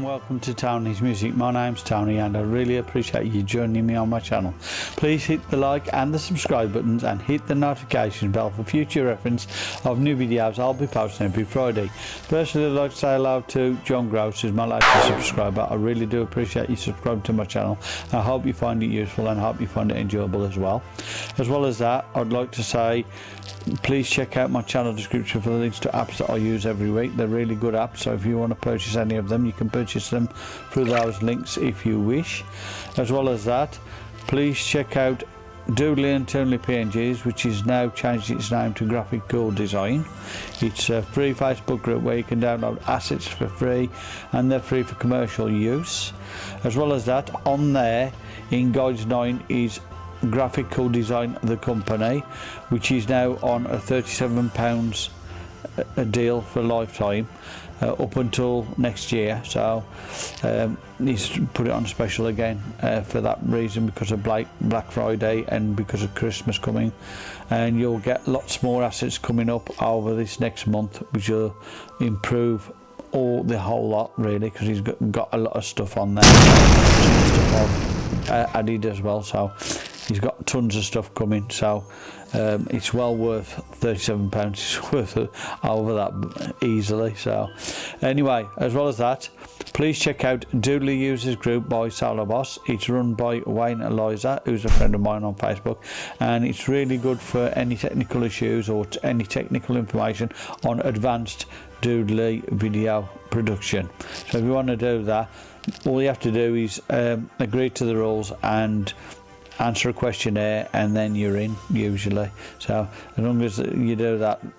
and welcome to Tony's Music. My name's Tony and I really appreciate you joining me on my channel. Please hit the like and the subscribe buttons and hit the notification bell for future reference of new videos I'll be posting every Friday. Firstly, I'd like to say hello to John Gross who's my latest subscriber. I really do appreciate you subscribing to my channel. I hope you find it useful and I hope you find it enjoyable as well. As well as that I'd like to say please check out my channel description for the links to apps that I use every week. They're really good apps so if you want to purchase any of them you can purchase them through those links if you wish. As well as that, please check out Doodly and Turnley PNGs which is now changed its name to Graphic Gold Design. It's a free Facebook group where you can download assets for free and they're free for commercial use. As well as that on there in Guides 9 is Graphical Design the company which is now on a 37 pounds a deal for a lifetime uh, up until next year so um, needs to put it on special again uh, for that reason because of Black, Black Friday and because of Christmas coming and you'll get lots more assets coming up over this next month which will improve all the whole lot really because he's got, got a lot of stuff on there stuff uh, added as well so he's got tons of stuff coming so um, it's well worth pounds it's worth over that easily so anyway as well as that please check out Doodly Users Group by solo Boss it's run by Wayne Eliza who's a friend of mine on Facebook and it's really good for any technical issues or any technical information on advanced Doodly video production so if you want to do that all you have to do is um, agree to the rules and answer a questionnaire and then you're in usually so as long as you do that